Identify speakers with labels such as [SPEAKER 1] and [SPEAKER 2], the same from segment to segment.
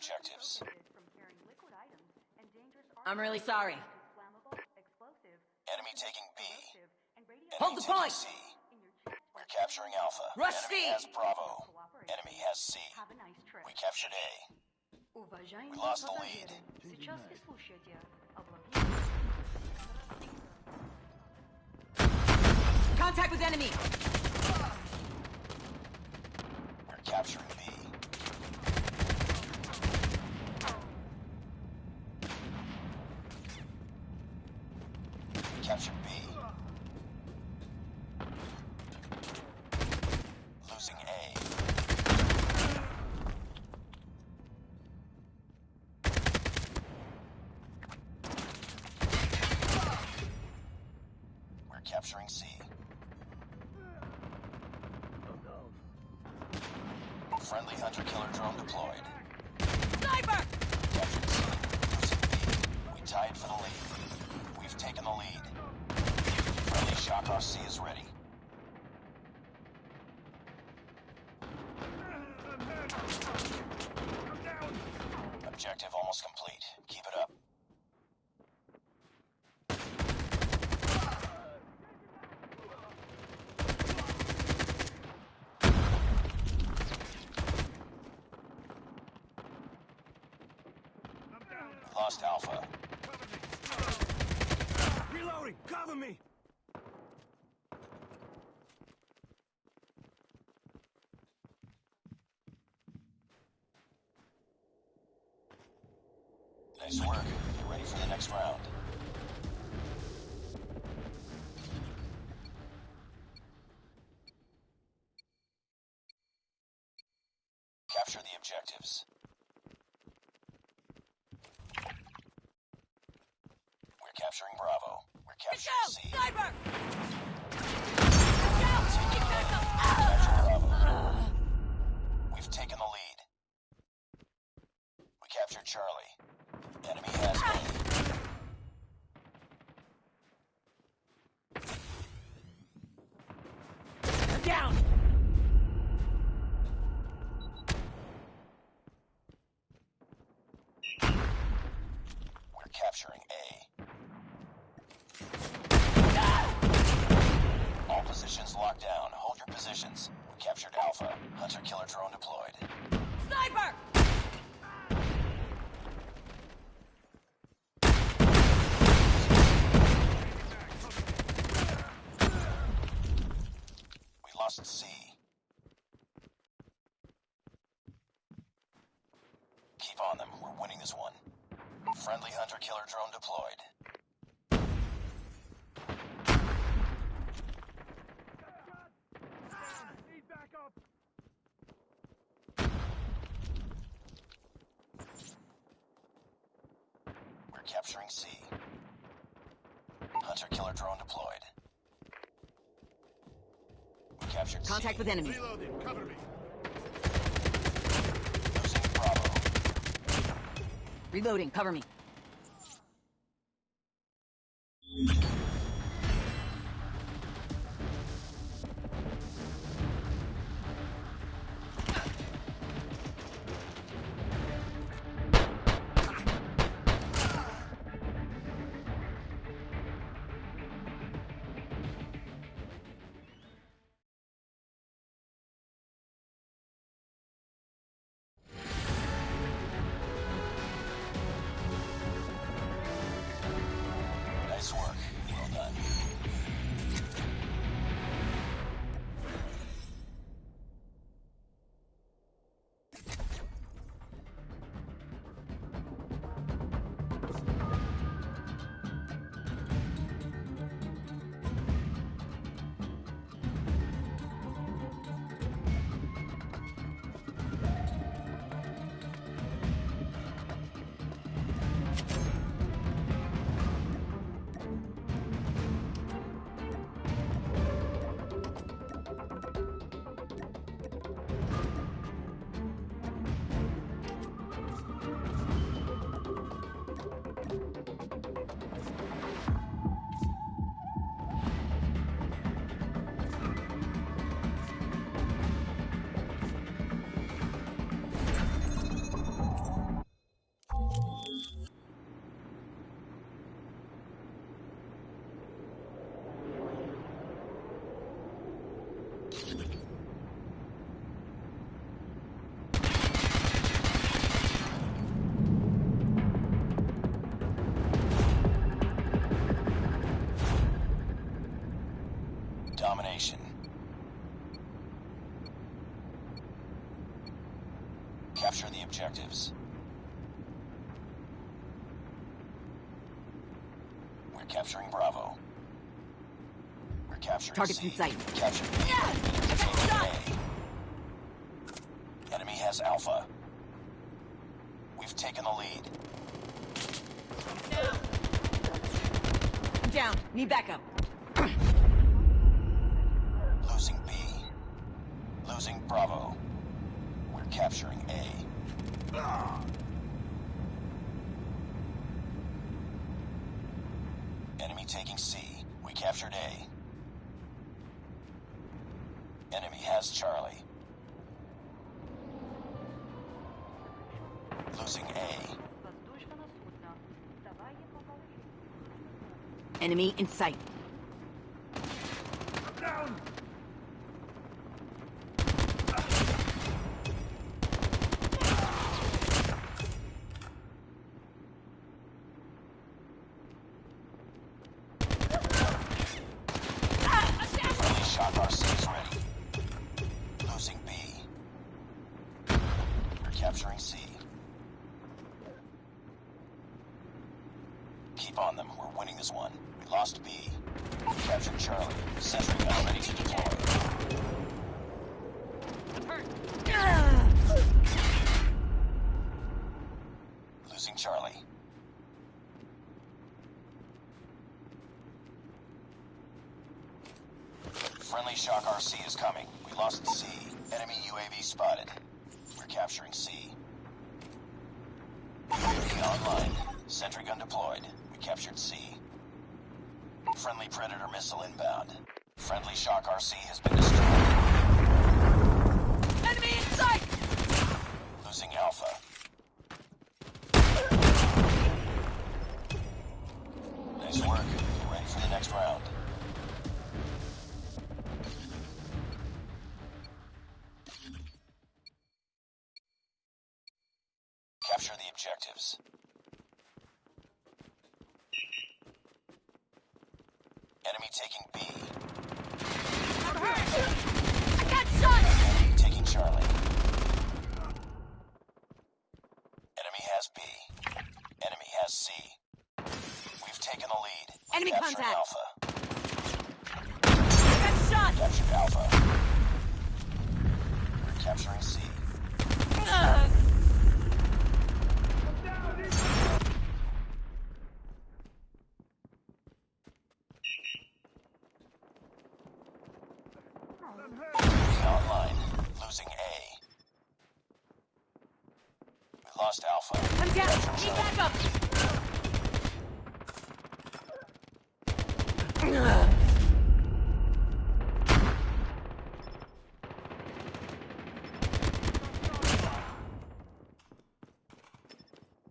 [SPEAKER 1] objectives.
[SPEAKER 2] I'm really sorry.
[SPEAKER 1] Enemy taking B.
[SPEAKER 2] Enemy Hold the point!
[SPEAKER 1] C. We're capturing Alpha.
[SPEAKER 2] Rush
[SPEAKER 1] Enemy
[SPEAKER 2] C.
[SPEAKER 1] has Bravo. Enemy has C. Nice we captured A.
[SPEAKER 3] We
[SPEAKER 1] lost the lead.
[SPEAKER 2] Contact with enemy!
[SPEAKER 1] We're capturing B. captured B. Losing A. We're capturing C. Friendly hunter-killer drone deployed.
[SPEAKER 2] Sniper!
[SPEAKER 1] Captured C. Losing B. We tied for the lead. We've taken the lead. Shock RC is ready. Objective almost complete. Keep it up. Lost Alpha.
[SPEAKER 4] Reloading! Cover me!
[SPEAKER 1] Nice work. Get ready for the next round. Capture the objectives. We're capturing Bravo. We're capturing
[SPEAKER 2] Go!
[SPEAKER 1] C.
[SPEAKER 2] Sniper!
[SPEAKER 1] We've taken the lead. We captured Charlie. Enemy has A.
[SPEAKER 2] Down!
[SPEAKER 1] We're capturing A. All positions locked down. Hold your positions. We Alpha. Hunter-killer drone deployed.
[SPEAKER 2] Sniper!
[SPEAKER 1] We lost C. Keep on them. We're winning this one. Friendly hunter-killer drone deployed. Capturing C. Hunter-killer drone deployed. We captured
[SPEAKER 2] Contact
[SPEAKER 1] C.
[SPEAKER 2] with enemy.
[SPEAKER 4] Reloading! Cover me!
[SPEAKER 1] Losing Bravo.
[SPEAKER 2] Reloading. Cover me. domination.
[SPEAKER 1] Capture the objectives. We're capturing Bravo. We're capturing
[SPEAKER 2] Targets
[SPEAKER 1] C.
[SPEAKER 2] in sight.
[SPEAKER 1] Capturing yeah, Enemy has Alpha. We've taken the lead.
[SPEAKER 2] Down. Need backup.
[SPEAKER 1] losing Bravo. We're capturing A. Enemy taking C. We captured A. Enemy has Charlie. Losing A.
[SPEAKER 2] Enemy in sight.
[SPEAKER 1] Keep on them. We're winning this one. We lost B. We captured Charlie. Sentry gun ready to deploy. Losing Charlie. Friendly Shock RC is coming. We lost C. Enemy UAV spotted. We're capturing C. UAV online. Sentry gun deployed. Captured C. Friendly Predator missile inbound. Friendly Shock RC has been destroyed.
[SPEAKER 2] Enemy in sight!
[SPEAKER 1] Losing Alpha. Nice work. Get ready for the next round. Capture the objectives. Enemy taking B. I'm hurt!
[SPEAKER 2] I got shot!
[SPEAKER 1] Enemy taking Charlie. Enemy has B. Enemy has C. We've taken the lead. We've
[SPEAKER 2] Enemy contact.
[SPEAKER 1] Alpha.
[SPEAKER 2] I got shot!
[SPEAKER 1] Captured Alpha. We're capturing C.
[SPEAKER 2] Ugh.
[SPEAKER 1] UAV online. Losing A. We lost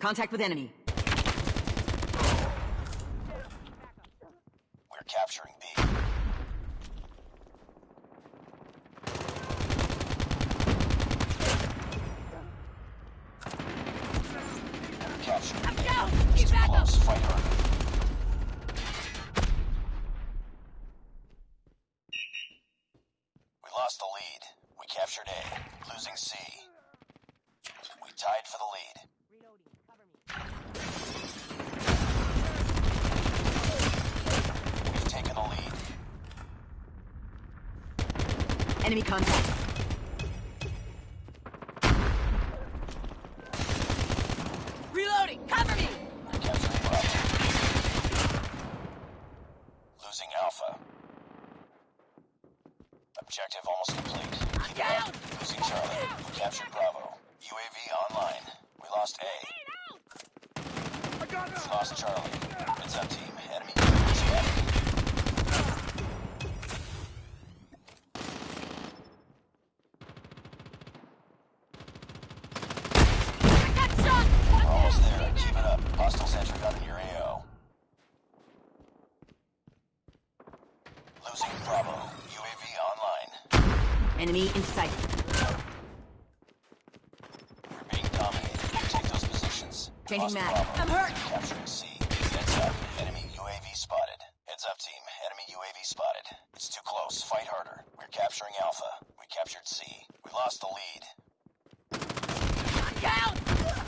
[SPEAKER 2] Contact with enemy.
[SPEAKER 1] We're capturing B. Capturing
[SPEAKER 2] I'm
[SPEAKER 1] B.
[SPEAKER 2] down.
[SPEAKER 1] It's
[SPEAKER 2] Need
[SPEAKER 1] too
[SPEAKER 2] backup.
[SPEAKER 1] close. Fight harder. We lost the lead. We captured A. Losing C. We tied for the lead. We've taken the lead.
[SPEAKER 2] Enemy contact. Reloading. Cover me.
[SPEAKER 1] We're capturing Bravo. Losing Alpha. Objective almost complete. Keep it
[SPEAKER 2] down.
[SPEAKER 1] up. Losing Charlie. We captured Bravo. UAV online. We lost A.
[SPEAKER 4] I got
[SPEAKER 1] We
[SPEAKER 4] him!
[SPEAKER 1] lost Charlie. Heads up, team. Enemy UAV spotted.
[SPEAKER 2] I got shot.
[SPEAKER 1] We're almost there. Keep it up. Hostile sentry gun in your AO. Losing Bravo. UAV online.
[SPEAKER 2] Enemy in sight. Changing mag. I'm hurt.
[SPEAKER 1] Capturing C. Heads up. Enemy UAV spotted. Heads up, team. Enemy UAV spotted. It's too close. Fight harder. We're capturing Alpha. We captured C. We lost the lead. I'm down!